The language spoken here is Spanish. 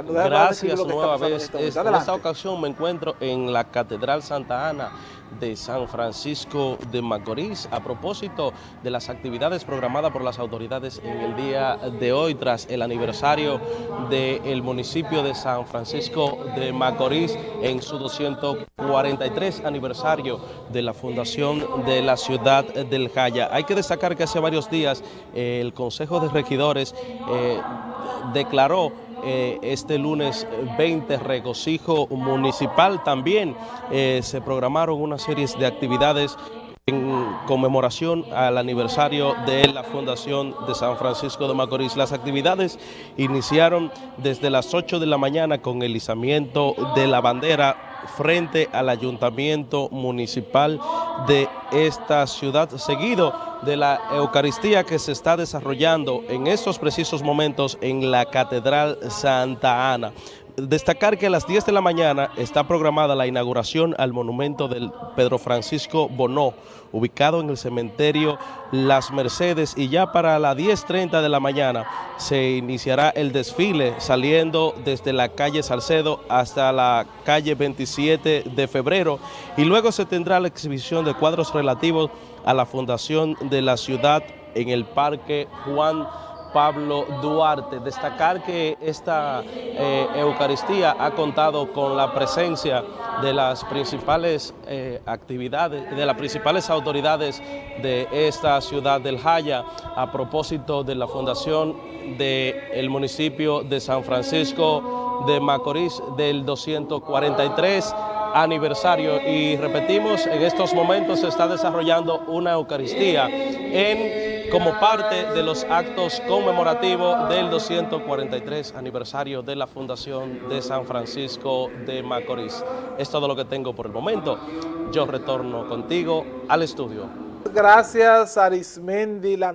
Gracias nueva vez. Este en esta ocasión me encuentro en la Catedral Santa Ana de San Francisco de Macorís a propósito de las actividades programadas por las autoridades en el día de hoy tras el aniversario del municipio de San Francisco de Macorís en su 243 aniversario de la fundación de la ciudad del Jaya. Hay que destacar que hace varios días eh, el Consejo de Regidores eh, declaró eh, este lunes 20 regocijo municipal. También eh, se programaron una serie de actividades en conmemoración al aniversario de la Fundación de San Francisco de Macorís. Las actividades iniciaron desde las 8 de la mañana con el izamiento de la bandera frente al Ayuntamiento Municipal de esta ciudad, seguido de la Eucaristía que se está desarrollando en estos precisos momentos en la Catedral Santa Ana. Destacar que a las 10 de la mañana está programada la inauguración al monumento del Pedro Francisco Bonó, ubicado en el cementerio Las Mercedes y ya para las 10.30 de la mañana se iniciará el desfile saliendo desde la calle Salcedo hasta la calle 27 de febrero y luego se tendrá la exhibición de cuadros relativos a la fundación de la ciudad en el Parque Juan Pablo Duarte. Destacar que esta eh, Eucaristía ha contado con la presencia de las principales eh, actividades, de las principales autoridades de esta ciudad del Jaya a propósito de la fundación del municipio de San Francisco de Macorís del 243 aniversario y repetimos, en estos momentos se está desarrollando una Eucaristía en como parte de los actos conmemorativos del 243 aniversario de la Fundación de San Francisco de Macorís. Es todo lo que tengo por el momento. Yo retorno contigo al estudio. Gracias, Arismendi, la